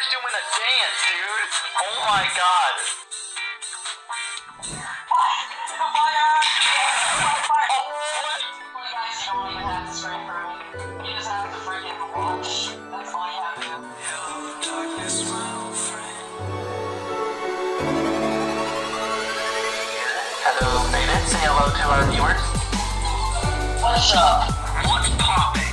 Fire's doing a dance, dude. Oh my god. Guys, you don't even have to spray for me. You just have to friggin' watch. That's why I have to. Hello, Faded. Say hello to our viewers. What's up? What's popping?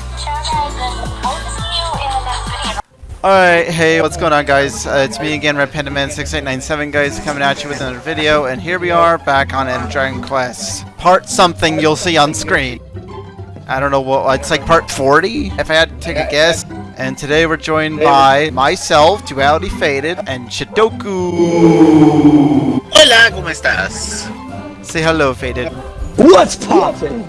Alright, hey, what's going on guys? Uh, it's me again, Red Panda Man 6897 guys, coming at you with another video, and here we are, back on Ender Dragon Quest. Part something you'll see on screen. I don't know what, it's like part 40, if I had to take a guess. And today we're joined by myself, Duality Faded, and Shidoku. Hola, ¿cómo estás? Say hello, Faded. What's poppin'?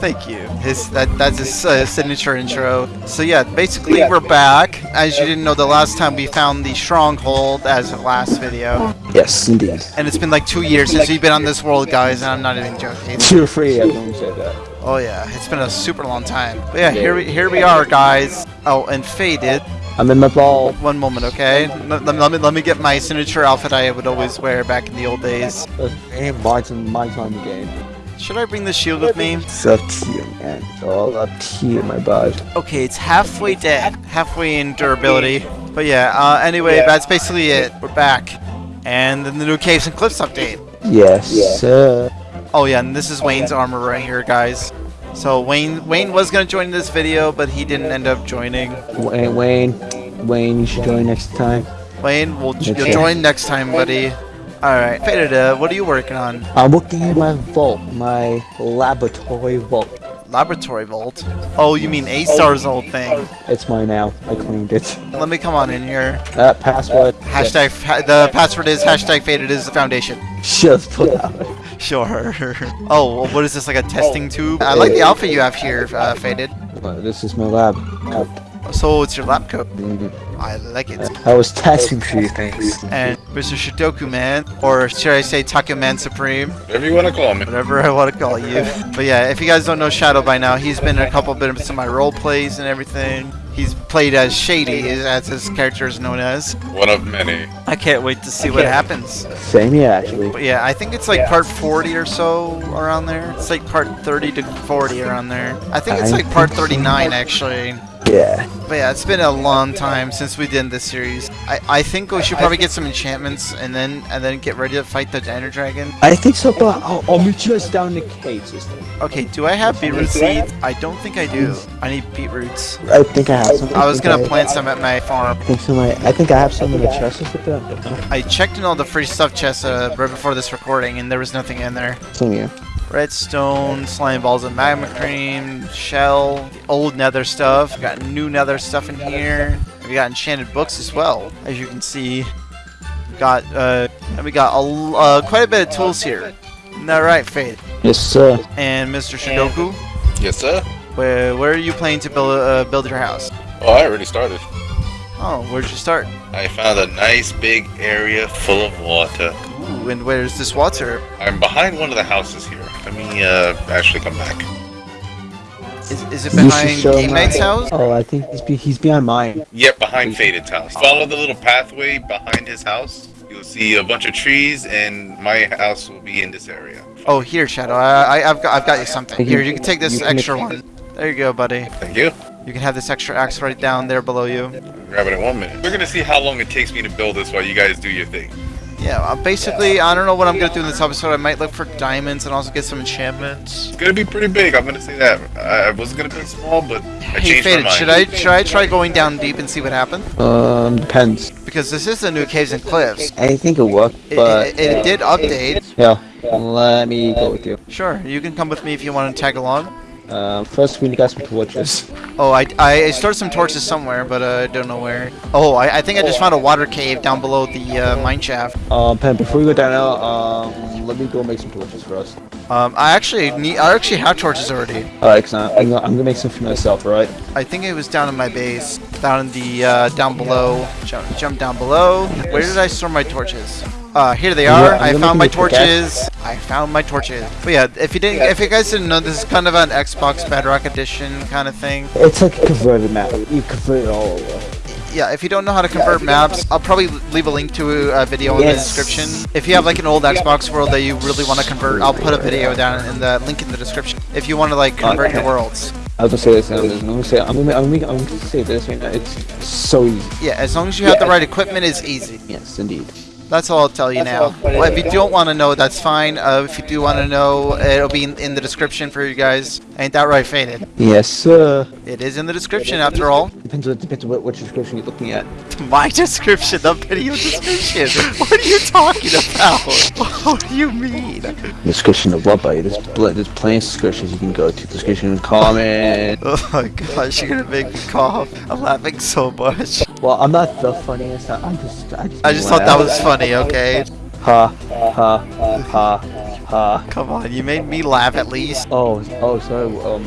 Thank you. His that that's his uh, signature intro. So yeah, basically we're back. As you didn't know, the last time we found the stronghold as of last video, Yes, indeed. and it's been like two years since we've been on this world, guys. And I'm not even joking. Feel free, I don't say that. Oh yeah, it's been a super long time. But yeah, here we here we are, guys. Oh, and faded. I'm in my ball. One moment, okay? Let, let, me let me get my signature outfit I would always wear back in the old days. Hey, my time, my time again. Should I bring the shield with me? It's up to you, man. It's all up to you, my bud. Okay, it's halfway dead, halfway in durability. But yeah, uh, anyway, that's basically it. We're back. And then the new Caves and Cliffs update. Yes, sir. Oh yeah, and this is Wayne's armor right here, guys. So Wayne Wayne was gonna join this video, but he didn't end up joining. Wayne, Wayne, Wayne, you should join next time. Wayne, will you'll join next time, buddy. Alright, Faded, uh, what are you working on? I'm working in my vault, my laboratory vault. Laboratory Vault? Oh, you mean A-Star's old thing. It's mine now. I cleaned it. Let me come on in here. Uh, password. Hashtag, ha- the password is hashtag Faded is the foundation. Just put out. Sure. Oh, what is this, like a testing tube? I like the outfit you have here, uh, Faded. Well, this is my lab. So it's your lab coat. I like it. I was testing few things. And Mr. Shidoku Man, or should I say Taco Man Supreme, Whatever you want to call me. whatever I want to call you. But yeah, if you guys don't know Shadow by now, he's been in a couple bits of my role plays and everything. He's played as Shady, as his character is known as. One of many. I can't wait to see what happens. Same here, actually. But yeah, I think it's like part 40 or so around there. It's like part 30 to 40 around there. I think it's I like part 39 actually. Yeah. But yeah, it's been a long time since we did this series. I, I think we should probably get some enchantments and then and then get ready to fight the Ender Dragon. I think so, but I'll, I'll meet you guys down in the cave system. Okay, do I have beetroot seeds? I don't think I do. I need beetroots. I think I have some. I was gonna plant some at my farm. I think some. I, I think I have some in the chest with them. I checked in all the free stuff chests uh, right before this recording and there was nothing in there. Some here. Redstone, slime balls and magma cream, shell, old nether stuff. We got new nether stuff in here. We got enchanted books as well, as you can see. We got uh, and we got a, l- uh, quite a bit of tools here. Isn't that right, Faith? Yes, sir. And Mr. Shidoku, Yes, sir. where where are you planning to build uh, build your house? Oh, I already started. Oh, where'd you start? I found a nice big area full of water. Ooh, and where's this water? I'm behind one of the houses here. Let me uh, actually come back. Is, is it behind show Game my- house? Oh, I think he's be, he's behind mine. Yep, behind Faded's house. Follow the little pathway behind his house. You'll see a bunch of trees, and my house will be in this area. Oh, here, Shadow. I, I, I've got I've got you something. Here, you can take this extra one. There you go, buddy. Thank you. You can have this extra axe right down there below you. Grab it in one minute. We're gonna see how long it takes me to build this while you guys do your thing. Yeah, uh, basically, I don't know what I'm gonna do in this episode. I might look for diamonds and also get some enchantments. It's gonna be pretty big. I'm gonna say that. I I was gonna be small, but I Hey, changed my Faded, mind. should I should I try going down deep and see what happens? Um, depends. Because this is the new caves and cliffs. I think it'll work, It, but it, it did update. yeah. Let me go with you. Sure, you can come with me if you want to tag along. Uh, first we need to get some torches. Oh, I, I I started some torches somewhere, but uh, I don't know where. Oh, I, I think I just found a water cave down below the uh, mine shaft. Um, Pen, before we go down there, um, let me go make some torches for us. Um, I actually need. I actually have torches already. Alright, so I'm gonna, I'm gonna make some for myself, right? I think it was down in my base, down in the uh, down below. Jump, jump down below. Where did I store my torches? Uh, here they are. I'm I found my make a pickaxe. torches. I found my torches. But yeah, if you didn't, if you guys didn't know, this is kind of an Xbox Bedrock Edition kind of thing. It's like a converted map. You convert it all over. Yeah, if you don't know how to convert maps, I'll probably leave a link to a video in the description. If you have like an old Xbox world that you really want to convert, I'll put a video down in the link in the description. If you want to like convert your Okay. worlds. I was gonna say this. I'm gonna say. I'm gonna. I'm gonna, I'm gonna say this right now. It's so easy. Yeah, as long as you have the right equipment, it's easy. Yes, indeed. That's all I'll tell you now. Well, if you don't want to know, that's fine. Uh, if you do want to know, it'll be in, in the description for you guys. Ain't that right, Faded? Yes, sir. It is in the description after all. Depends. on Depends on what, what description you're looking at. My description, the video description. What are you talking about? What do you mean? Description of what, buddy? There's, pl- there's plenty of descriptions you can go to. Description and comment. Oh my gosh, you're gonna make me cough. I'm laughing so much. Well, I'm not the funniest. I- I'm just. I just, I just thought that was funny, okay? Ha ha ha ha. Come on, you made me laugh at least. Oh, oh, sorry. Um,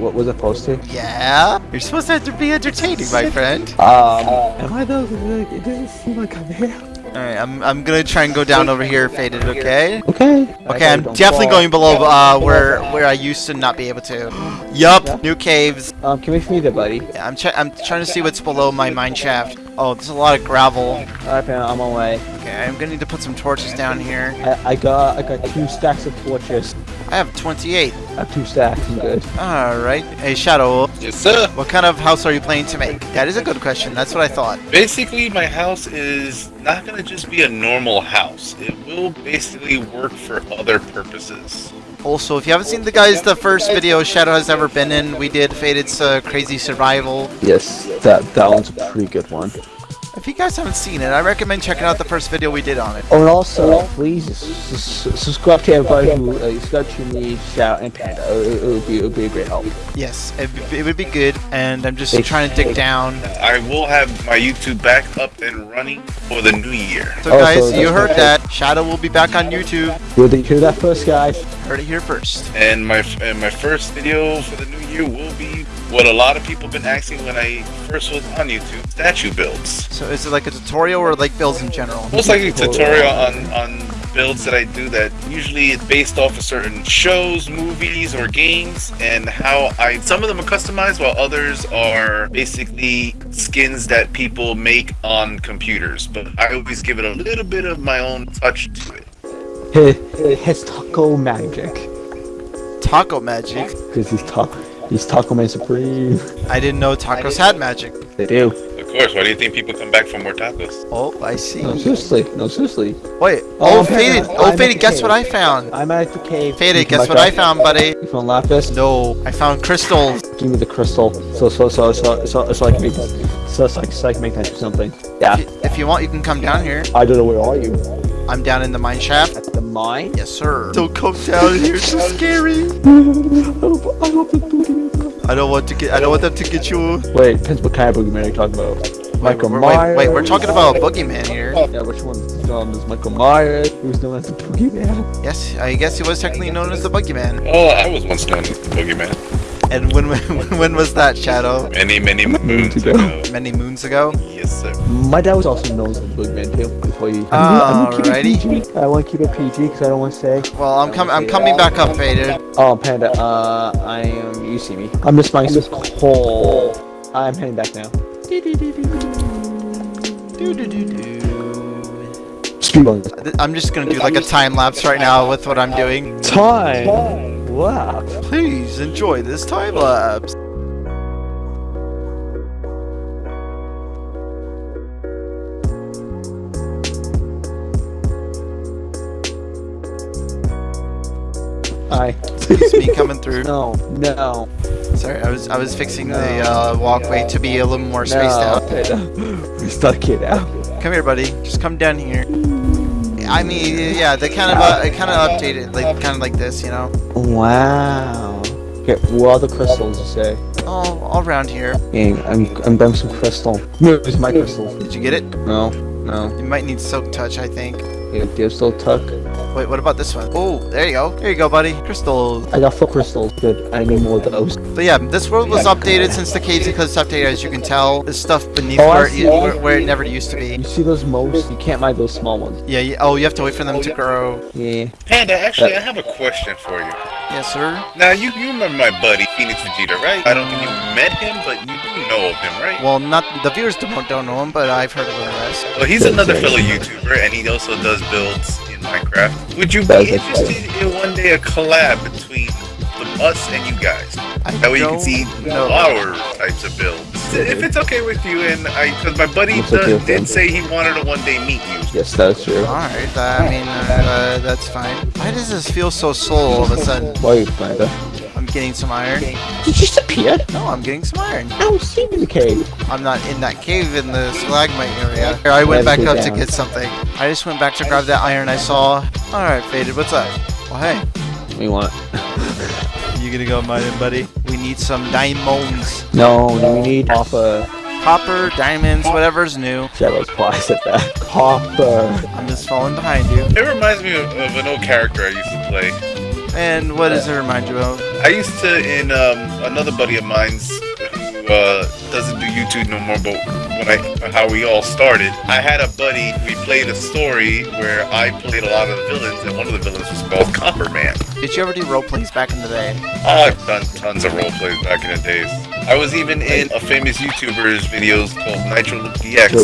what was I supposed to? Yeah? You're supposed to be entertaining, my friend. Um, am I though? It doesn't seem like I'm here. Alright, I'm, I'm gonna try and go down over here, Faded, okay? Okay. Okay, I'm definitely going below uh, where where I used to not be able to. Yup, new caves. Um, can we meet there, buddy? Yeah, I'm, I'm trying to see what's below my mine shaft. Oh, there's a lot of gravel. Alright, I'm on my way. Okay, I'm gonna need to put some torches down here. I, I got I got two stacks of torches. I have 28. I have two stacks. I'm good. Alright. Hey, Shadow, Yes, sir. what kind of house are you planning to make? That is a good question. That's what I thought. Basically, my house is not gonna just be a normal house. It will basically work for other purposes. Also, if you haven't seen the guys, the first video Shadow has ever been in, we did Faded's uh, Crazy Survival. Yes, that that one's a pretty good one. If you guys haven't seen it, I recommend checking out the first video we did on it. Oh, and also, please s- s- subscribe to everybody who uh, subscribe to me, Shout, and Panda. It, it would be it would be a great help. Yes, it, it would be good, and I'm just Thank- trying to dig down. I will have my YouTube back up and running for the new year. So Oh, guys, so you heard okay. that. Shadow will be back on YouTube. You heard- you hear that first, guys? Heard it here first. And my and my first video for the new year will be what a lot of people have been asking when I first was on YouTube: statue builds. So is it like a tutorial or like builds in general? Most likely a tutorial on on builds that I do that usually it's based off of certain shows, movies, or games, and how I some of them are customized while others are basically skins that people make on computers. But I always give it a little bit of my own touch to it. His, his taco magic. Taco magic. Because he's ta- he's Taco Man Supreme. I didn't know tacos had magic. They do. Of course, why do you think people come back for more tacos? Oh, I see. No, seriously. No, seriously. Wait. Oh, Oh, Faded. Oh, at- Oh, Faded. Guess what I found? I'm at the cave. Faded. Guess what I found, buddy? You found lapis? No, I found crystals. Give me the crystal. So so so so so so I can make so so I can, so I can make that into something. Yeah. If you, if you want, you can come down here. I don't know where are you? I'm down in the mine shaft. At the mine? Yes, sir. Don't come down here. It's so scary. I hope it's. I don't want to get. I don't want them to get you. Wait, depends what kind of boogeyman you're talking about. Michael wait, Myers. wait, wait, we're talking about a boogeyman here. Yeah, which one? Um, is Michael Myers, who's known as the boogeyman. Yes, I guess he was technically known as the boogeyman. Oh, I was once known as the boogeyman. And when when was that, Shadow? Many, many moons ago. ago. Many moons ago. Yes, sir. My dad was also known as the boogeyman too. Before you. I'm gonna keep it Alrighty. PG. I want to keep it PG because I don't want to say. Well, I'm coming. I'm coming back up, Faded. Oh, Panda. Uh, I am. You see me. I'm just buying some coal. I'm heading back now. Speed bumps. I'm just gonna do like a time lapse right now with what I'm doing. Time. Wow. Please enjoy this time lapse. Hi. It's me coming through. No. No. Sorry, I was I was fixing the uh, walkway to be a little more spaced no. out. We're stuck here out. Come here, buddy. Just come down here. I mean, yeah, they kind of uh, kind of updated, like kind of like this, you know. Wow. Okay, what are the crystals you say? All all around here. Gang, I'm I'm buying some crystal. Where's my crystal? Did you get it? No. No. You might need silk touch, I think. Yeah, do you have silk touch? Wait, what about this one? Oh, there you go. There you go, buddy. Crystal. I got four crystals. Good. I need more of those. But yeah, this world was updated since the Caves and Cliffs update, as you can tell. There's stuff beneath Oh, where, it, where, where it never used to be. You see those moles? You can't mine those small ones. Yeah, yeah, oh, you have to wait for them to grow. Yeah. Panda, actually, I have a question for you. Yes, sir. Now you you remember my buddy Phoenix Vegeta, right? I don't think you met him, but you do know of him, right? Well, not the viewers don't, don't know him, but I've heard of him. Well, he's another fellow YouTuber, and he also does builds in Minecraft. Would you That's be interested in one day a collab between the, us and you guys? I That way you can see know. our types of builds. If it's okay with you, and I, because my buddy does- with him. did say he wanted to one day meet you. Yes, that's true. Alright, I mean, uh, that's fine. Why does this feel so slow all of a sudden? Why are you playing that? I'm getting some iron. You just appeared. No, I'm getting some iron. I was seen in the cave. I'm not in that cave in the stalagmite area. Here, I went back it up to get something. I just went back to grab that iron I saw. Alright, Faded, what's up? Well, hey, We want. you gonna go mining, buddy? We need some diamonds. No, no, we need copper. Copper, diamonds, whatever's new. Shadows twice at that. Copper. I'm just falling behind you. It reminds me of, of an old character I used to play. And what does it remind you of? I used to in um, another buddy of mine's who uh, doesn't do YouTube no more, but when I how we all started, I had a buddy. We played a story where I played a lot of the villains, and one of the villains was called Copper Man. Did you ever do role plays back in the day? I've done tons of role plays back in the days. I was even in a famous YouTuber's videos called Nitro Luke DX,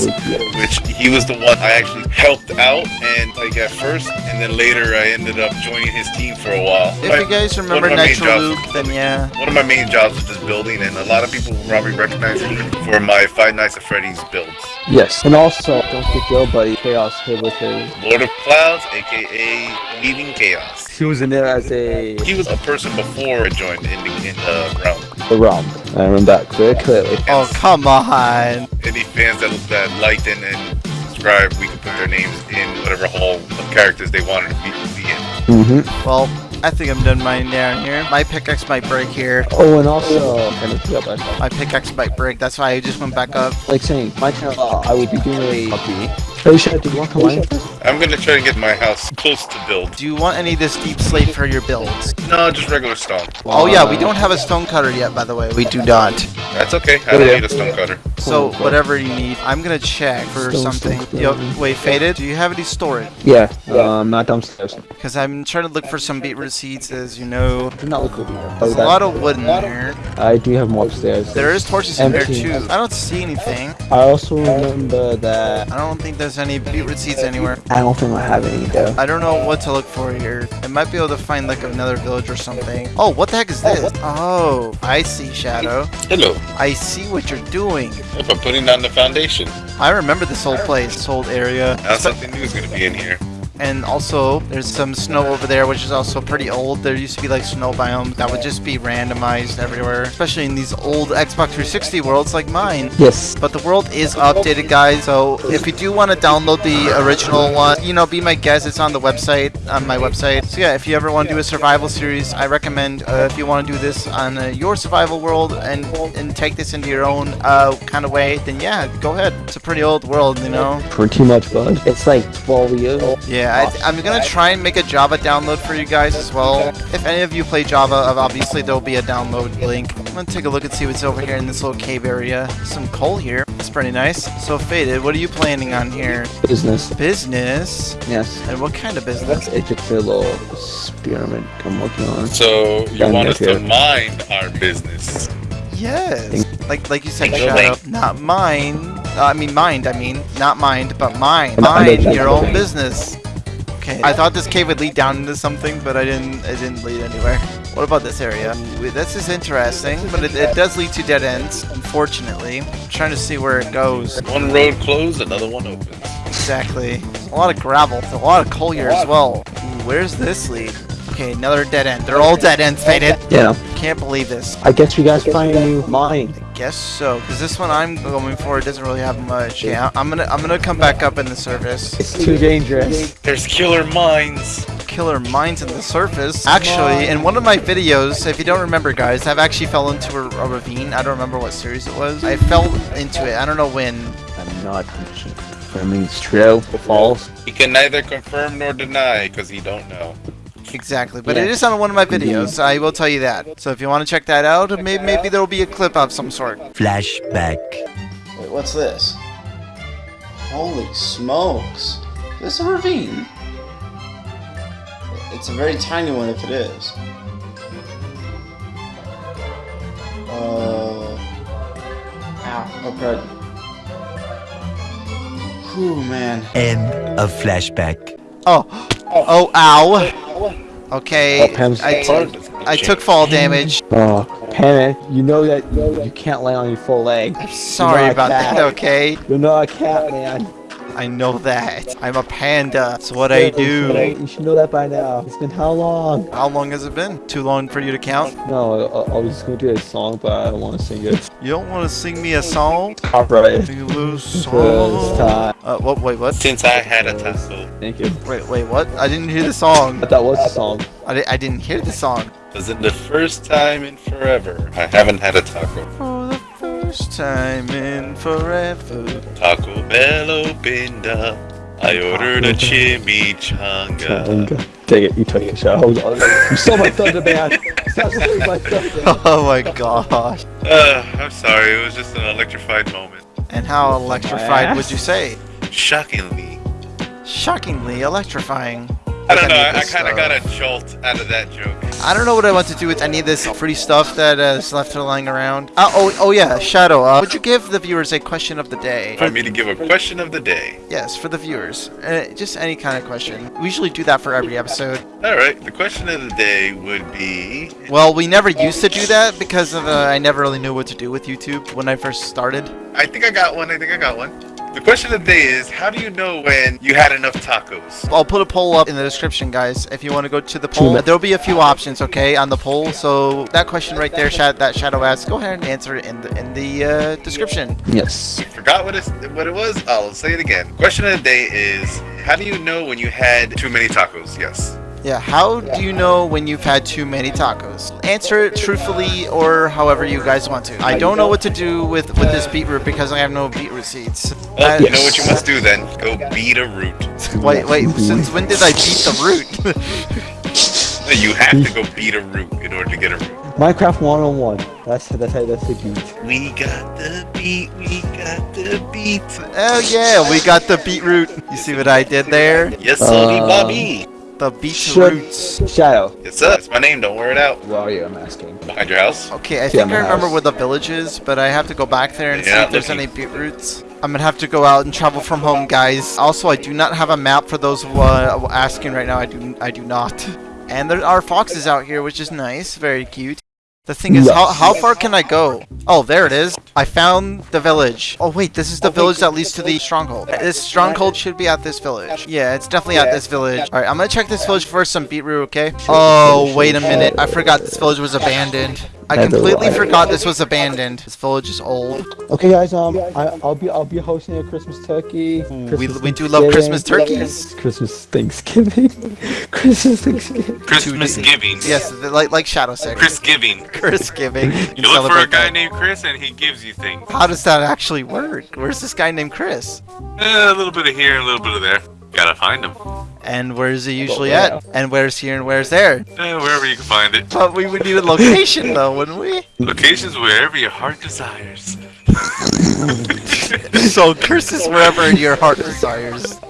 which he was the one I actually helped out and like at first, and then later I ended up joining his team for a while. If My- you guys remember my Nitro jobs- Luke, then yeah. One of my main jobs was just building, and a lot of people probably recognize me for my Five Nights at Freddy's builds. Yes. And also, don't forget your buddy Chaos here with his. Lord of Clouds, aka Weaving Chaos. He was in there as a He was a person before I joined in the, in uh, the realm. The ROM. I remember that very clearly. Oh, come on. Any fans that, that liked and, and subscribed, we could put their names in whatever hall of characters they wanted to be, be in. Mm-hmm. Well, I think I'm done mining down here. My pickaxe might break here. Oh, and also, kind of yeah, but My pickaxe might break. That's why I just went back up. like saying, my channel, I will be doing a copy. Oh, should I do one combine first? I'm gonna try to get my house close to build. Do you want any of this deep slate for your builds? No, just regular stone. Oh yeah, we don't have a stone cutter yet, by the way. We do not. That's okay. I don't yeah. need a stone cutter. So whatever you need, I'm gonna check for Stone, something. stone, Yo, wait, faded. Do you have any storage? Yeah, um, not downstairs. Because I'm trying to look for some beetroot seeds, as you know. Do not look over here. There's a lot of wood in there. I do have more upstairs. There is torches in there too. I don't see anything. I also remember that I don't think there's any beetroot seeds anywhere. I don't think I have any though. I don't know what to look for here. I might be able to find like another village or something. Oh, what the heck is this? Oh, I see, Shadow. Hello. I see what you're doing. If I'm putting down the foundation, I remember this whole place, this whole area. now something new is gonna be in here. And also, there's some snow over there, which is also pretty old. There used to be like snow biomes that would just be randomized everywhere, especially in these old Xbox 360 worlds like mine. Yes. But the world is updated, guys. So if you do want to download the original one, you know, be my guest. It's on the website, on my website. So yeah, if you ever want to do a survival series, I recommend uh, if you want to do this on uh, your survival world and and take this into your own uh, kind of way, then yeah, go ahead. It's a pretty old world, you know. Pretty much, bud. It's like 12 years old. Yeah, I, I'm gonna try and make a Java download for you guys as well. If any of you play Java, obviously there'll be a download link. I'm gonna take a look and see what's over here in this little cave area. Some coal here. It's pretty nice. So faded. What are you planning on here? Business. Business. Yes. And what kind of business? It's a little experiment I'm working on. So you Done want that us to here. mind our business? Yes. Like like you said, Shadow. Not mine. Uh, I mean mind. I mean not mind, but mine. And Mind your own business. Okay. I thought this cave would lead down into something, but I didn't. It didn't lead anywhere. What about this area? Ooh, This is interesting, but it, it does lead to dead ends. Unfortunately, I'm trying to see where it goes. One road closed, another one opens. Exactly. A lot of gravel. A lot of coal here as well. Ooh, where's this lead? Okay, another dead end. They're all dead ends, faded. Yeah. Can't believe this. I guess you guys find a new mine. I guess so, because this one I'm going for doesn't really have much. Yeah, I'm gonna I'm gonna come back up in the surface. It's too dangerous. There's killer mines. Killer mines in the surface. Actually, in one of my videos, if you don't remember, guys, I've actually fell into a, a ravine. I don't remember what series it was. I fell into it. I don't know when. I'm not confirming it's true or false. He can neither confirm nor deny because he don't know. Exactly, but yeah. it is on one of my mm-hmm. videos. I will tell you that. So if you want to check that out, check maybe, maybe there will be a clip of some sort. Flashback. Wait, what's this? Holy smokes! Is this a ravine? It's a very tiny one if it is. Uh. Ow. Oh, crud. Man. End of flashback. Oh, oh, ow. Okay, Oh, I, I took fall damage. Oh, Panic, you know that you, can't lay on your full leg. Sorry You're not about that, okay? You're not a cat, man. I know that. I'm a panda. That's what I do. You should know that by now. It's been how long? How long has it been? Too long for you to count? No, I, I was going to do a song, but I don't want to sing it. You don't want to sing me a song? Copyright. Sing a little First song. time. Uh, what? Wait, what? Since I had a taco, Thank you. Wait, wait, what? I didn't hear the song. But that was the song. I, di- I didn't hear the song. was it the first time in forever I haven't had a taco? For first time in forever. Taco Bell opened up. I ordered a chimichanga. Changa. Dang it, you took the show. Hold on. You stole my thunder, man. Stop stealing my thunder. Oh my gosh. Uh, I'm sorry, it was just an electrified moment. And how electrified would you say? Shockingly. Shockingly electrifying. I don't know, I, I kind of got a jolt out of that joke. I don't know what I want to do with any of this free stuff that uh, is left lying around. Uh, oh, oh yeah, Shadow. Uh, would you give the viewers a question of the day? Want me to give a question of the day? Yes, for the viewers. Uh, just any kind of question. We usually do that for every episode. Alright, the question of the day would be Well, we never used to do that because of, uh, I never really knew what to do with YouTube when I first started. I think I got one, I think I got one. The question of the day is how do you know when you had enough tacos? I'll put a poll up in the description, guys. If you want to go to the poll, there'll be a few options, okay, on the poll. So that question right there, Shad- that Shadow asked, go ahead and answer it in the in the uh, description. Yes. Forgot what, it's, what it was? I'll say it again. Question of the day is how do you know when you had too many tacos? Yes. Yeah, how do you know when you've had too many tacos? Answer it truthfully or however you guys want to. I don't know what to do with with this beetroot because I have no beetroot seeds. Well, Uh, you know what you must do then? Go beat a root. Wait, wait. Since when did I beat the root? You have to go beat a root in order to get a root. Minecraft 101. That's that's how that's the beat. We got the beat, we got the beat. oh yeah, we got the beetroot. You see what I did there? Yes, sorry, Uh, Bobby. The beetroots. Shadow. Yes, sir. That's my name. Don't wear it out. Where are you? I'm asking. Behind your house. Okay, I think my I remember house. where the village is, but I have to go back there and see if there's looking. any beetroots. I'm gonna have to go out and travel from home, guys. Also, I do not have a map for those who are asking right now. I do, I do not. And there are foxes out here, which is nice, very cute. The thing is, how, Yes. how far can I go? Oh, there it is. I found the village. Oh wait, this is the village that leads to the stronghold. This stronghold should be at this village. Yeah, it's definitely at this village. All right, I'm gonna check this village for some beetroot, okay? Oh, wait a minute. I forgot this village was abandoned. I completely forgot this was abandoned. This village is old. Okay, guys. Um, I, I'll be I'll be hosting a Christmas turkey. we- we do love Christmas turkeys. Christmas Thanksgiving. Christmas Thanksgiving. Christmas giving. Yes, th- like like Shadow said. Chris giving. Chris giving. You look for a guy named Chris and he gives you things. How does that actually work? Where's this guy named Chris? Eh, a little bit of here, a little bit of there. Gotta find him. And where's he usually at? And where's here and where's there? Eh, wherever you can find it. But we would need a location though, wouldn't we? Locations wherever your heart desires. so Chris is wherever your heart desires.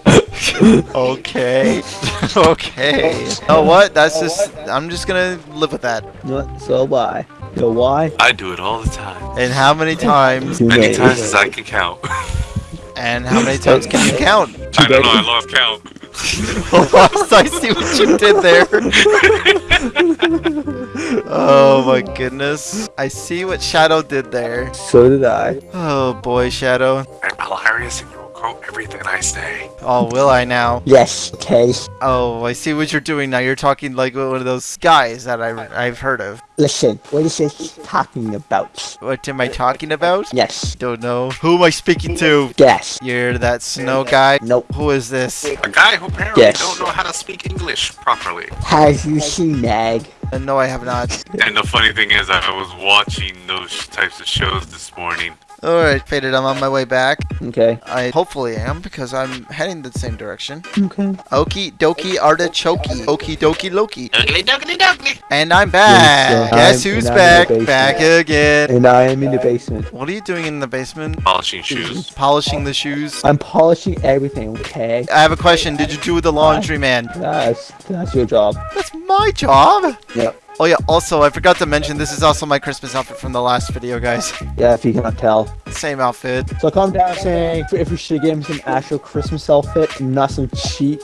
okay. okay. You know what? That's just I'm just gonna live with that. What? So why? So why? I do it all the time. And how many times? You Many times as I can count. And how many times can you count? I don't know, I lost count. I see what you did there. oh my goodness. I see what Shadow did there. So did I. Oh boy, Shadow. I'm hilarious and you'll quote everything I say. Oh, will I now? Yes, okay. Oh, I see what you're doing now. You're talking like one of those guys that I, I've heard of. Listen, what is this talking about? What am I talking about? Yes. Don't know. Who am I speaking to? Yes. You're that snow guy? Nope. Who is this? A guy who apparently Yes. don't know how to speak English properly. Have you seen Nag? Uh, no, I have not. And the funny thing is, I was watching those types of shows this morning. Alright, Faded, I'm on my way back. Okay. I hopefully am because I'm heading the same direction. Okay. Okie dokie artichoke. Okie dokie Loki. Ugly duckly duckly. And I'm back. Yes, Guess I'm- who's and I'm in back? Back again. And I am in the basement. What are you doing in the basement? Polishing shoes. Polishing the shoes. I'm polishing everything, okay? I have a question. Did you do with the laundry, man? That's that's your job. That's my job. Yep. Oh yeah, also, I forgot to mention, this is also my Christmas outfit from the last video, guys. Yeah, if you cannot tell. Same outfit. So calm down saying if we should get him some actual Christmas outfit, not some cheap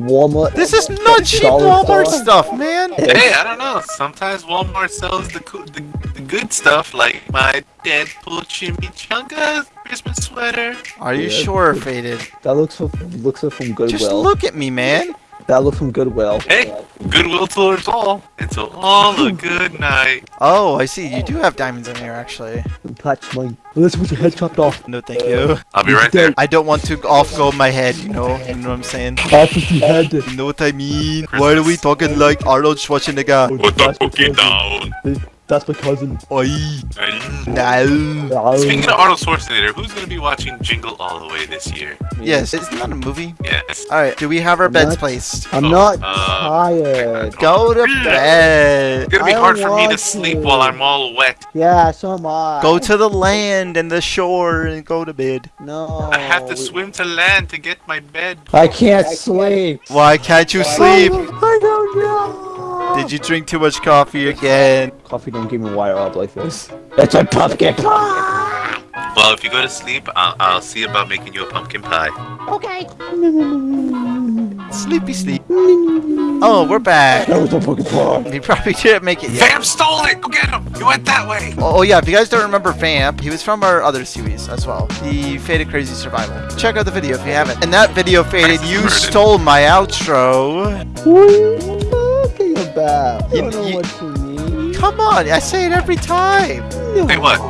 Walmart. This is not cheap Walmart store. stuff, man! Hey, I don't know. Sometimes Walmart sells the the, the good stuff, like my Deadpool chimichanga Christmas sweater. Are you Yeah. sure, Faded? That looks from, looks from good. Just look at me, man! That looks from Goodwill. Hey, goodwill towards all. It's all a good night. Oh, I see, you do have diamonds in here, actually. Touch mine. Let's put your head chopped off. No, thank you. I'll be right there. I don't want to off-go my head, you know? You know what I'm saying? Off with your head. You know what I mean? Why are we talking like Arnold Schwarzenegger? Put the cookie down. That's my cousin. Oi! No! Speaking of Arnold Schwarzenegger, who's gonna be watching Jingle All the Way this year? Yes, it's not that a movie. Yes. Alright, do we have our beds Not- placed? I'm Oh, not uh, tired. Go to bed! It's gonna be I hard for me to sleep to. while I'm all wet. Yeah, so am I. Go to the land and the shore and go to bed. No. I have to swim to land to get my bed. I can't sleep. Why can't you sleep? I don't know. Did you drink too much coffee again? Coffee don't give me wire up like this. That's a pumpkin pie. Well, if you go to sleep, I'll, I'll see about making you a pumpkin pie. Okay. Sleepy sleep. Oh, we're back. That was a fucking pie. We probably didn't make it yet. Vamp stole it! Go get him! You went that way! Oh, oh yeah, if you guys don't remember Vamp, he was from our other series as well, the Faded Crazy Survival. Check out the video if you haven't. In that video, Faded, you Burden. stole my outro. What you about? You- You don't know you- what you mean. Come on, I say it every time. Wait, what?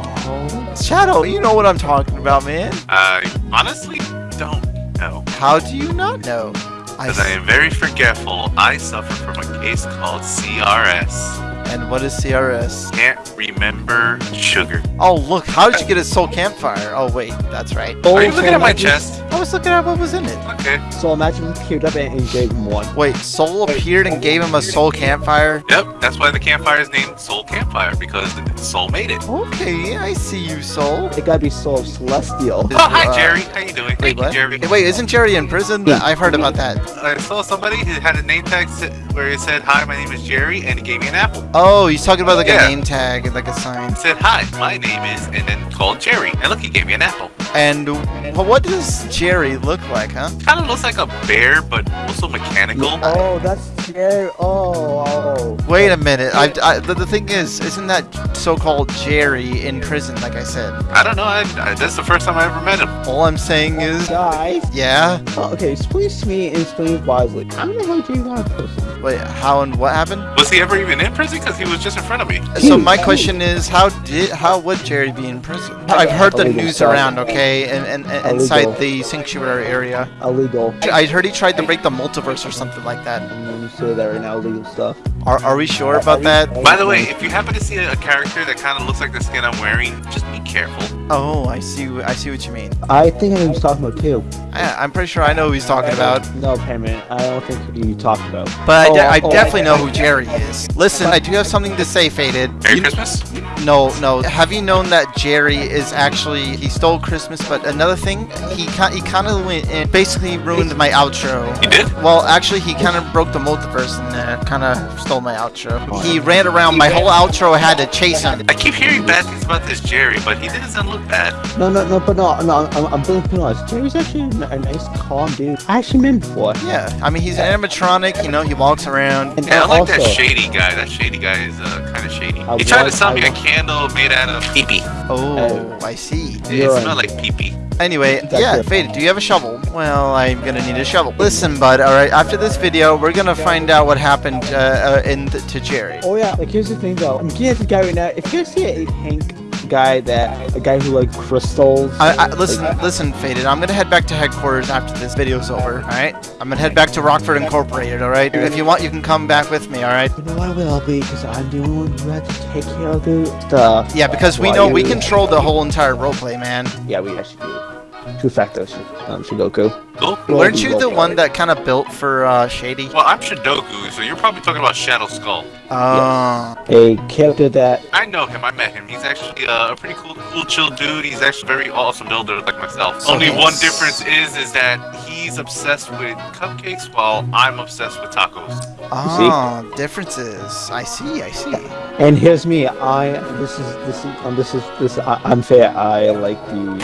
Shadow, you know what I'm talking about, man. I honestly don't know. How do you not know? I Because I am very forgetful. I suffer from a case called CRS. And what is CRS? Can't remember sugar. Oh look, how did you get a soul campfire? Oh wait, that's right. Are you looking at my chest? I was looking at what was in it. Okay. So imagine he queued up and, and gave him one. Wait, Soul appeared and gave him a soul campfire? Yep, that's why the campfire is named Soul Campfire, because Soul made it. Okay, I see you, Soul. It gotta be Soul Celestial. Oh, hi, Jerry. How you doing? Wait, Thank what? you, Jerry. Hey, wait, isn't Jerry in prison? I've heard about that. I saw somebody who had a name tag where it said, Hi, my name is Jerry, and he gave me an apple. Oh, he's talking about like Yeah. a name tag, and like a sign. Said, Hi, my name is, and then called Jerry. And look, he gave me an apple. And what does Jerry look like, huh? Kind of looks like a bear, but also mechanical. Oh, that's Jerry. Oh, oh. Wait a minute. I, I the, the thing is, isn't that so-called Jerry in prison? Like I said. I don't know. I, I, that's the first time I ever met him. All I'm saying oh, is, Guys. yeah. Oh, okay, explain to me and explain wisely. I don't know how Jerry got a person. Wait, how and what happened? Was he ever even in prison? Because he was just in front of me. So my question is, how did how would Jerry be in prison? I've heard the news around, okay, and, and, and inside the sanctuary area. Illegal. I heard he tried to break the multiverse or something like that. I'm gonna say that right now. Illegal stuff. Are, are we sure about that? By the way, if you happen to see a, a character that kind of looks like the skin I'm wearing, just be careful. Oh, I see. I see what you mean. I think I know he's talking about too. I, I'm pretty sure I know who he's talking about, No, Payment. I don't think who you talking about. but I, de- Oh, I oh. oh definitely oh, know oh. who Jerry is. Listen, I do have something to say, Faded. Merry You- Christmas. No, no. Have you known that Jerry is actually he stole Christmas? But another thing, he ki- he kind of went and basically ruined my outro. He did? Well, actually, he kind of broke the multiverse and uh, kind of stole my outro. He ran around my whole outro. I had to chase him. I keep hearing bad things about this Jerry, but he doesn't look bad. No, no, no, but no, no. I'm, I'm being being honest. Jerry's actually a, a nice, calm dude. I actually met him before. Yeah, I mean he's an animatronic. You know, he walks around. And Yeah, I like that shady guy. That shady guy is uh, kind of shady. I He tried to want- sell me I a want- candle made out of pee-pee. Oh, I see. It smelled like pee-pee. Anyway, That's yeah, it. Faded, do you have a shovel? Well, I'm gonna need a shovel. Listen, bud, alright, after this video, we're gonna find out what happened uh, uh, in th- to Jerry. Oh yeah, like here's the thing though. I'm getting to the guy right now. If you see it a pink guy that a guy who like crystals. I, I, listen, listen, Faded, I'm gonna head back to headquarters after this video's over, alright? I'm gonna head back to Rockford Incorporated, alright? If you want, you can come back with me, alright? You know I will be because I'm the one who had to take care of the stuff. Yeah, because we know we control the whole entire roleplay, man. Yeah, we actually do. Two factors. Um, Shidoku. Cool. Well, Weren't you the well, one that kind of built for uh, Shady? Well, I'm Shidoku, so you're probably talking about Shadow Skull. Uh, A character that I know him. I met him. He's actually uh, a pretty cool, cool, chill dude. He's actually very awesome builder, like myself. So Only he's- one difference is, is that he's obsessed with cupcakes while I'm obsessed with tacos. Ah, differences. I see. I see. And here's me. I this is this is um, this is this is uh, unfair. I like the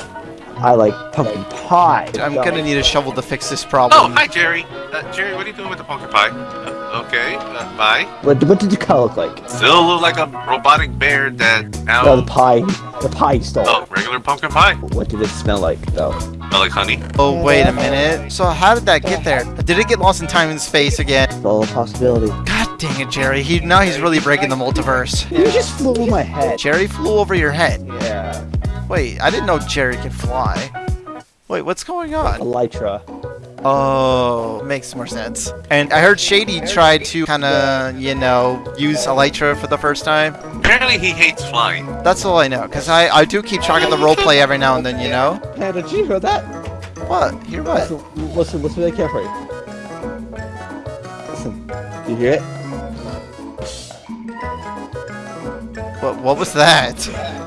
I like pumpkin pie. I'm gonna need a shovel to fix this problem. Oh, hi, Jerry. Uh, Jerry, what are you doing with the pumpkin pie? Uh, okay, uh, bye. What, what did the car look like? Still look like a robotic bear that now. No, the pie. The pie stole. oh, regular pumpkin pie. What did it smell like though? Smell like honey. Oh, wait a minute. So how did that get there? Did it get lost in time and space again? It's all a possibility. God dang it, Jerry. He now he's really breaking the multiverse. You just flew over my head. Jerry flew over your head. Yeah. Wait, I didn't know Jerry could fly. Wait, what's going on? Elytra. Oh, makes more sense. And I heard Shady tried to kind of, you know, use Elytra for the first time. Apparently, he hates flying. That's all I know, because I, I do keep track of the roleplay every now and then, you know? Hey, did you hear that? What? Hear what? Listen, listen, listen really carefully. Listen. Did you hear it? What, what was that?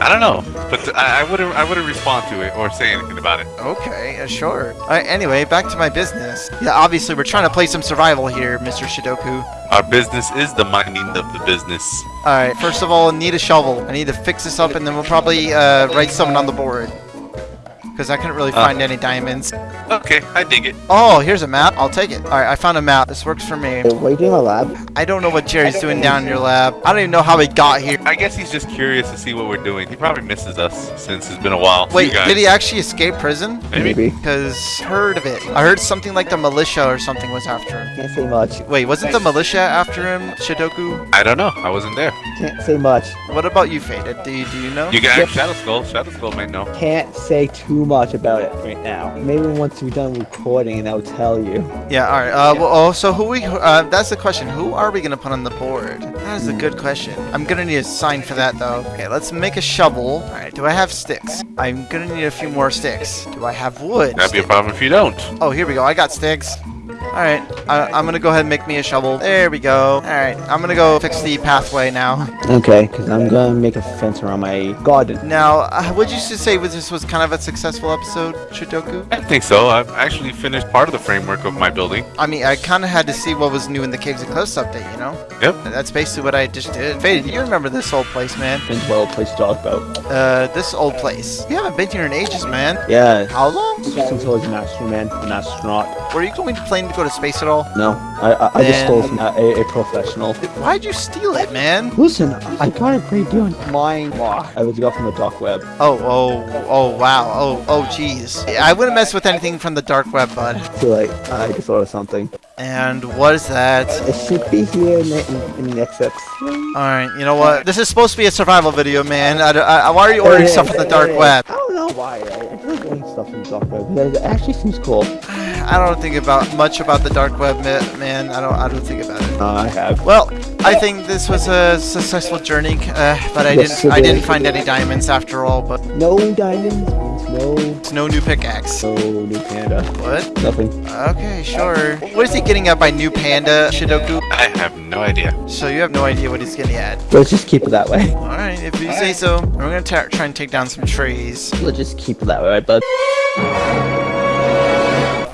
I don't know, but I, I wouldn't. I wouldn't respond to it or say anything about it. Okay, uh, sure. Alright, anyway, back to my business. Yeah, obviously we're trying to play some survival here, Mr. Shidoku. Our business is the mining of the business. Alright, first of all, I need a shovel. I need to fix this up and then we'll probably uh, write something on the board. Because I couldn't really Uh. find any diamonds. Okay, I dig it. Oh, here's a map. I'll take it. Alright, I found a map. This works for me. What are you doing in my lab? I don't know what Jerry's doing down in your lab. I don't even know how he got here. I guess he's just curious to see what we're doing. He probably misses us since it's been a while. Wait, did he actually escape prison? Maybe. Because heard of it. I heard something like the militia or something was after him. Can't say much. Wait, wasn't the militia after him, Shidoku? I don't know. I wasn't there. Can't say much. What about you, Faded? Do you, do you know? You can ask Shadow Skull. Shadow Skull may know. Can't say too much about it right now. Maybe once we're done recording, and I'll tell you. Yeah, alright. Uh, well, oh, so who we, uh, that's the question. Who are we gonna put on the board? That is a good question. I'm gonna need a sign for that, though. Okay, let's make a shovel. Alright, do I have sticks? I'm gonna need a few more sticks. Do I have wood? That'd be a problem if you don't. Oh, here we go. I got sticks. Alright, I- I'm gonna go ahead and make me a shovel. There we go. Alright, I'm gonna go fix the pathway now. Okay, because I'm gonna make a fence around my garden. Now, uh, would you say this was kind of a successful episode, Shidoku? I think so. I've actually finished part of the framework of my building. I mean, I kind of had to see what was new in the Caves and Cliffs update, you know? Yep. That's basically what I just did. Faded, you remember this old place, man? It's well place to talk about. Uh, this old place. You haven't been here in ages, man. Yeah. How long? Since I was an astronaut, an astronaut. Were you going to planning to go to space at all? No, I I, I just stole from a, a, professional. Why'd you steal it, man? Listen, I got a great deal in mine. I was got from the dark web. Oh, oh, oh, wow. Oh, oh, jeez. I wouldn't mess with anything from the dark web, bud. Too late. I just thought of something. And what is that? It should be here in the, in, in the next episode. Alright, you know what? This is supposed to be a survival video, man. I, I, why are you ordering stuff from the dark web? I don't know why. I, I like ordering stuff from the dark web. It actually seems cool. I don't think about much about the dark web, man. I don't. I don't think about it. Uh, I have. Well, I think this was a successful journey, uh, but I Yes, didn't. I didn't is. find any diamonds after all. But No diamonds no, it's no new pickaxe. no new panda. What? Nothing. Okay, sure. What is he getting at by new panda, Shidoku? I have no idea. So you have no idea what he's getting at. Let's just keep it that way. All right, if you say so. We're gonna try and take down some trees. Let's just keep it that way, right, bud?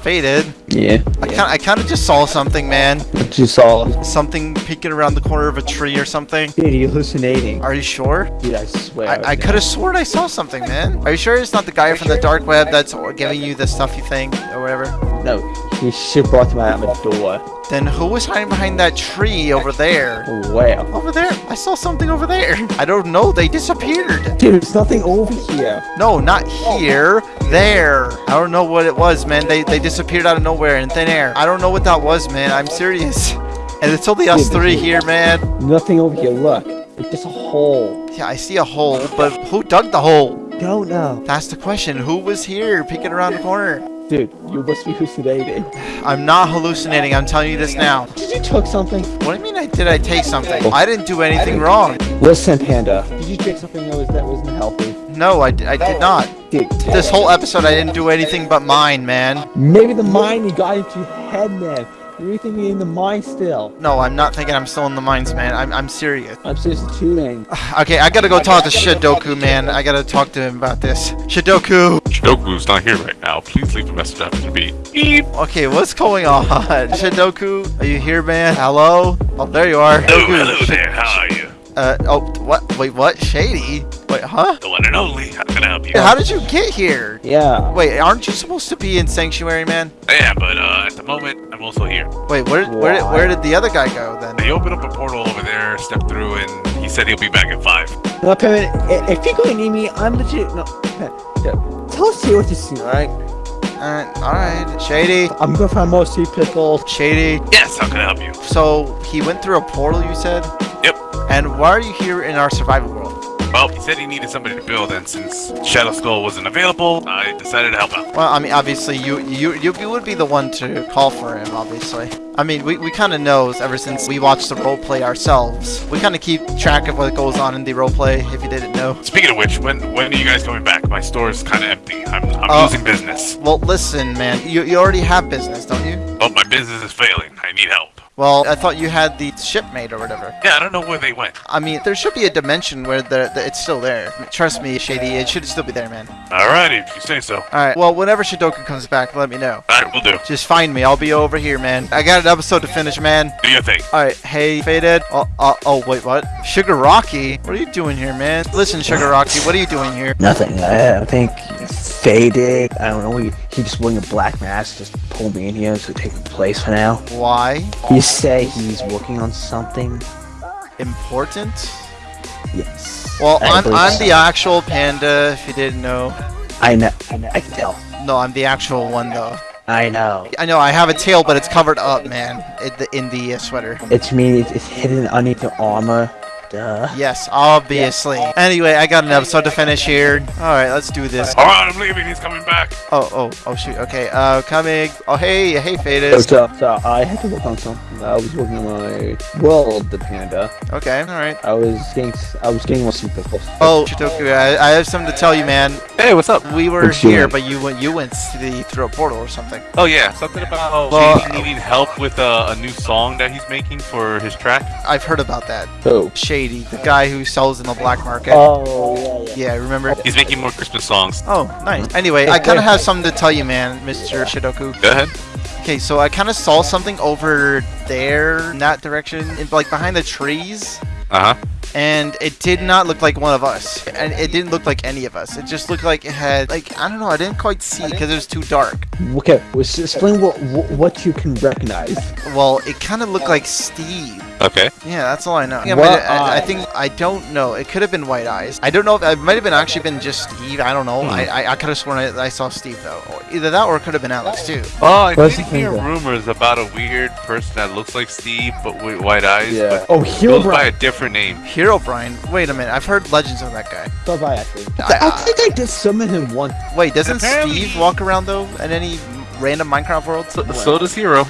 Faded. Yeah. I kind. I kind of just saw something, man. What you saw? Something peeking around the corner of a tree or something. Dude, you're hallucinating. Are you sure? Dude, I swear. I, I could have sworn I saw something, man. Are you sure it's not the guy from the dark web that's giving you the stuff you think or whatever? No, he should brought me out my door. Then who was hiding behind that tree over there? Where? Over there. I saw something over there. I don't know. They disappeared. Dude, there's nothing over here. No, not here. There. I don't know what it was, man. They they disappeared out of nowhere in thin air. I don't know what that was, man. I'm serious. And it's only us three here, man. Nothing over here. Look, it's just a hole. Yeah, I see a hole, but who dug the hole? Don't know. That's the question. Who was here peeking around the corner? Dude, you must be hallucinating. I'm not hallucinating. I'm telling you this now. Did you took something? What do you mean I did I take something? Oh. I didn't do anything wrong. Listen, Panda. Did you take something that was that wasn't healthy? No, I, I did not. Dude, This whole episode I didn't do anything but mine, man. maybe the mine you got into your head, man. You're thinking in the mine still. No, I'm not thinking I'm still in the mines, man. I'm, I'm serious. I'm seriously tuning. Okay, I gotta go talk to Shidoku, man. I gotta talk to him about this. Shidoku! Shidoku's not here right now. Please leave a message after the beep. Beep. Okay, what's going on? Shidoku, are you here, man? Hello? Oh, there you are. Oh, hello there. How are you? Uh, oh, what? Wait, what? Shady? Wait, huh? The one and only. How can I help you? How did you get here? Yeah. Wait, aren't you supposed to be in Sanctuary, man? Yeah, but uh, at the moment, I'm also here. Wait, where, where, did, where did the other guy go then? They opened up a portal over there, stepped through, and he said he'll be back at 5. No, Pimmin, i- if you're going to need me, I'm legit. No, Pimmin, yeah. Tell us here what you see, alright? Alright, alright. Shady, I'm gonna find more sea pickles. Shady. Yes, how can I help you? So, he went through a portal, you said? Yep. And why are you here in our survival world? Well, he said he needed somebody to build, and since Shadow Skull wasn't available, I decided to help out. Well, I mean, obviously, you you you, you would be the one to call for him, obviously. I mean, we, we kind of knows ever since we watched the roleplay ourselves. We kind of keep track of what goes on in the roleplay, if you didn't know. Speaking of which, when when are you guys coming back? My store is kind of empty. I'm, I'm Oh. losing business. Well, listen, man, you, you already have business, don't you? Oh, my business is failing. I need help. Well, I thought you had the ship made or whatever. Yeah, I don't know where they went. I mean, there should be a dimension where the, the it's still there. Trust me, Shady, it should still be there, man. Alrighty, if you say so. Alright, well, whenever Shidoku comes back, let me know. Alright, we'll do. Just find me, I'll be over here, man. I got an episode to finish, man. Do your thing. Alright, hey, Faded. Oh, uh, oh, wait, what? Sugar Rocky? What are you doing here, man? Listen, Sugar Rocky, what are you doing here? Nothing. I, I think faded. I don't know. He, he just wearing a black mask, just pulled me in here to take the place for now. Why? You say he's working on something? Important? Yes. Well, I I'm, I'm so. the actual panda, if you didn't know. I know. I know. I can tell. No, I'm the actual one, though. I know. I know, I have a tail, but it's covered up, man, in the, in the uh, sweater. It's me. It's, it's hidden underneath the armor. Duh. Yes, obviously. Anyway, I got an episode to finish here. Alright, let's do this. Alright, I'm leaving. He's coming back. Oh, oh, oh, shoot. Okay, uh, coming. Oh, hey, hey, Faded. So, so I had to work on something. I was working on my world, the panda. Okay, alright. I was getting. I was getting more sea pickles. Oh, Shidoku, I, I have something to tell you, man. Hey, what's up? We were What's here, name? but you went, you went to the, through a portal or something. Oh yeah, something about Well, Shady needing help with uh, a new song that he's making for his track. I've heard about that. Oh. Shady, the guy who sells in the black market. Oh yeah, yeah. Yeah, remember? He's making more Christmas songs. Oh, nice. Anyway, I kind of have something to tell you, man, Mr. Shidoku. Go ahead. Okay, so I kind of saw something over there, in that direction, in, like behind the trees, Uh huh. And it did not look like one of us, and it didn't look like any of us. It just looked like it had, like, I don't know, I didn't quite see because it was too dark. Okay, explain what what what you can recognize. Well, it kind of looked like Steve. Okay. Yeah, that's all I know. Yeah, What I, I think I don't know. It could have been White Eyes. I don't know if it might have been actually been just Steve. I don't know. Hmm. I I, I could have sworn I, I saw Steve though. Either that or it could have been Alex too. Oh, I What's did the hear rumors about a weird person that looks like Steve but with white eyes. But Oh, Hero goes by a Brian. different name. Herobrine. Wait a minute. I've heard legends of that guy. Bye bye, actually. I- I, think I did summon him once. Wait, doesn't Apparently- Steve walk around though in any random Minecraft world? So, so does Hero.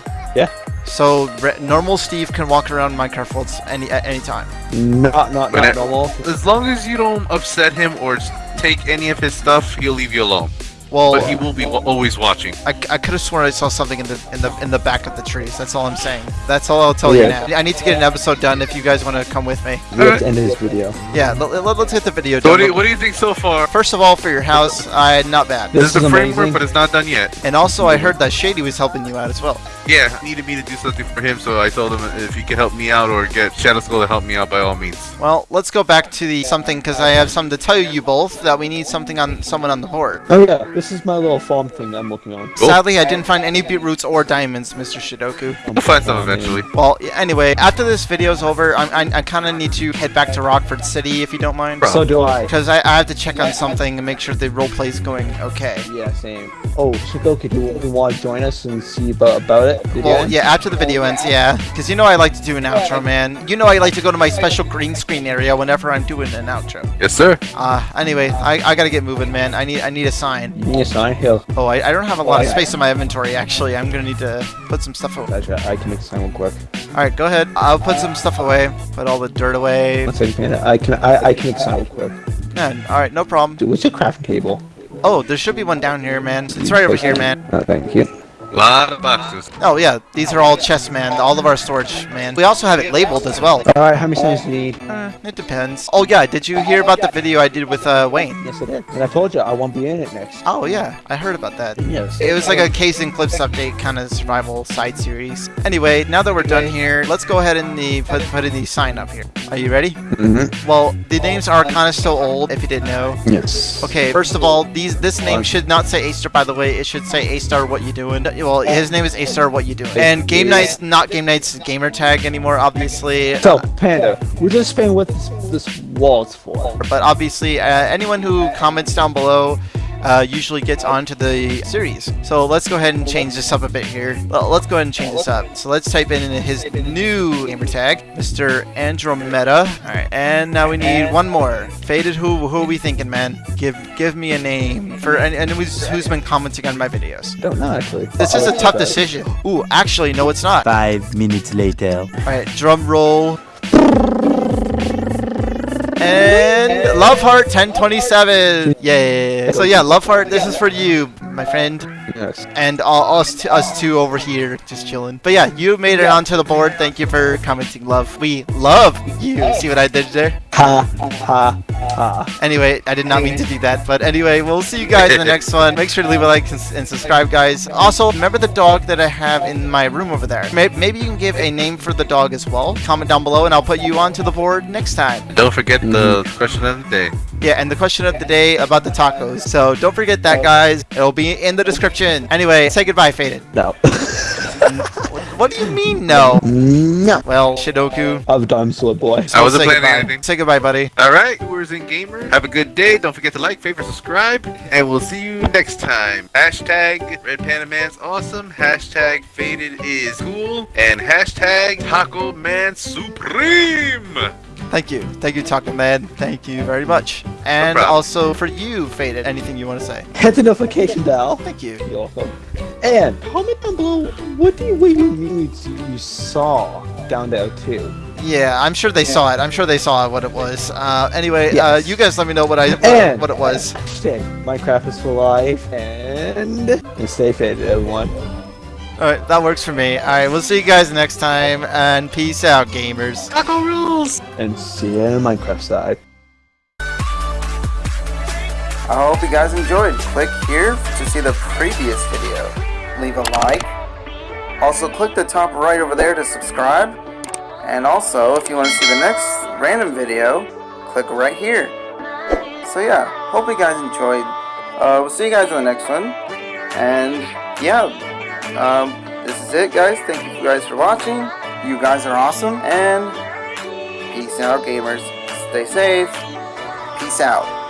So re- normal Steve can walk around Minecraft worlds any at any time. Not not not normal. As long as you don't upset him or take any of his stuff, he'll leave you alone. Well, But he will be always watching. I, I could have sworn I saw something in the in the in the back of the trees. That's all I'm saying. That's all I'll tell Yeah. you now. I need to get an episode done if you guys want to come with me. We have to end this video. Yeah, let, let, us hit the video. So what done. do, you, what do you think so far? First of all, for your house, uh, not bad. This This, is is the framework, amazing. but it's not done yet. And also, I heard that Shady was helping you out as well. Yeah, he needed me to do something for him, so I told him if he could help me out or get Shadow Skull to help me out, by all means. Well, let's go back to the something because I have something to tell you both that we need something on someone on the board. Oh yeah, this is my little farm thing I'm working on. Cool. Sadly, I didn't find any beetroots or diamonds, Mr. Shidoku. We'll find some eventually. Well, anyway, after this video's over, I'm, I, I kind of need to head back to Rockford City if you don't mind. So do I. Because I, I have to check on something and make sure the roleplay's going okay. Yeah, same. Oh, Shidoku, do you, you want to join us and see about about it? Video Well, yeah, after the video ends, yeah. Because you know I like to do an outro, man. You know I like to go to my special green screen area whenever I'm doing an outro. Yes, sir. Uh, anyway, I, I gotta get moving, man. I need I need a sign. A sign here. Oh, I, I don't have a lot of Why? space in my inventory, actually. I'm gonna need to put some stuff away. Gotcha. I can make real quick. Alright, go ahead. I'll put some stuff away. Put all the dirt away. One second. I can I, I can make real quick. Yeah, alright, no problem. Dude, what's your craft table? Oh, there should be one down here, man. It's right over here, man. Oh, thank you. A lot of boxes. Oh yeah, these are all chest man, all of our storage man. We also have it labeled as well. Alright, how many stones do you need? Uh, it depends. Oh yeah, did you hear about the video I did with uh, Wayne? Yes, I did. And I told you I won't be in it next. Oh yeah, I heard about that. Yes. It was like a Caves and Cliffs update kind of survival side series. Anyway, now that we're done here, let's go ahead and the, put, put in the sign up here. Are you ready? Mm-hmm. Well, the names are kind of still old, if you didn't know. Yes. Okay, first of all, these this name should not say A-Star, by the way. It should say A-Star, what you doing? Well, his name is A-Star, what you doing? And Game Night's not Game Night's gamer tag anymore, obviously. So, Panda, we're just playing with this, this wall's for. But obviously, uh, anyone who comments down below uh, usually gets onto the series. So let's go ahead and change this up a bit here. Well, let's go ahead and change this up. So let's type in his new gamer tag, Mr. Andromeda. All right, and now we need one more. Faded, who who are we thinking, man? Give give me a name for and, and who's, who's been commenting on my videos. Don't know, actually. This is a tough decision. Ooh, actually, no, it's not. Five minutes later. All right, drum roll. And Love Heart 1027. Yay. So yeah, Love Heart, this is for you, my friend. Yes. And all, us, t- us two over here just chilling. But yeah, you made it onto the board. Thank you for commenting, love. We love you. See what I did there? Ha, ha, ha. Anyway, I did not mean to do that. But anyway, we'll see you guys in the next one. Make sure to leave a like and and subscribe, guys. Also, remember the dog that I have in my room over there. Maybe you can give a name for the dog as well. Comment down below and I'll put you onto the board next time. Don't forget the question of the day. Yeah, and the question of the day about the tacos. So don't forget that, guys. It'll be in the description. Anyway, say goodbye, Faded. No. What do you mean, no? no. Well, Shidoku. I've done sword boy. I wasn't say planning goodbye. anything. Say goodbye, buddy. All right, viewers and gamers, have a good day. Don't forget to like, favorite, subscribe, and we'll see you next time. Hashtag Red Panda Man's awesome. Hashtag Faded is cool, and hashtag Taco Man Supreme. Thank you. Thank you, Taco Man. Thank you very much. And problem. also for you, Faded, anything you want to say? Hit the notification bell. Thank you. You're welcome. And comment down below what do you what you mean you saw down there too. Yeah, I'm sure they saw it. I'm sure they saw what it was. Uh, anyway, uh, you guys let me know what I what, And- what it was. Stay. Minecraft is for life and, and stay faded, everyone. All right, that works for me. All right, we'll see you guys next time, and peace out, gamers. Taco rules. And see you in the Minecraft side. I hope you guys enjoyed. Click here to see the previous video. Leave a like. Also click the top right over there to subscribe. And also, if you want to see the next random video, click right here. So yeah, hope you guys enjoyed. Uh, we'll see you guys in the next one. And yeah, um, this is it guys. Thank you guys for watching. You guys are awesome. And peace out gamers. Stay safe. Peace out.